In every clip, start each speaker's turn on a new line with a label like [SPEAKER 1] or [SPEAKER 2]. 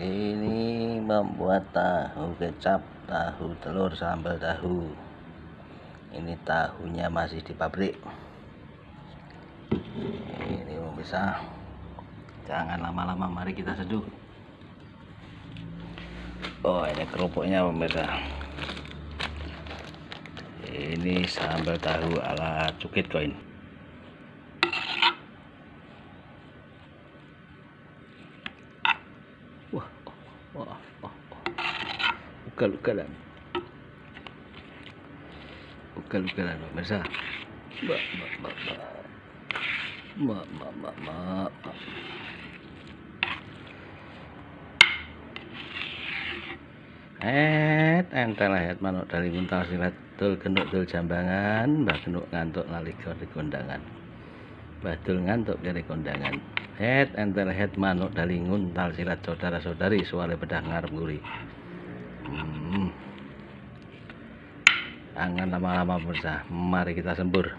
[SPEAKER 1] ini membuat tahu kecap tahu telur sambal tahu. Ini tahunya masih di pabrik. Ini bisa. Jangan lama-lama mari kita seduh. Oh ini kerupuknya pemirsa. Ini sambal tahu ala cukit koin Wah, wah, wah. Ugal-ugalan. Ugal-ugalan, Mbak Mirsa. Mbak, mbak, mbak, mbak. Mbak, mbak, mbak, Et, entel ayat manuk dari muntah silat Dul genuk dul jambangan Mbak genuk ngantuk nalik di kondangan tul ngantuk dari kondangan. Het entel het manuk dari nguntal silat saudara-saudari suara bedah ngarep guri. Hmm. Angan lama-lama bersah. Mari kita sembur.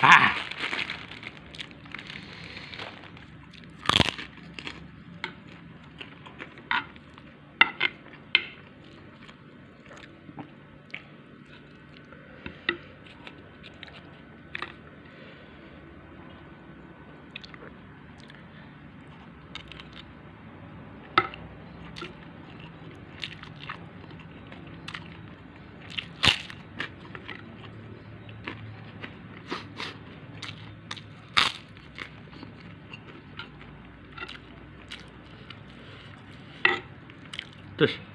[SPEAKER 1] Ha! Tush.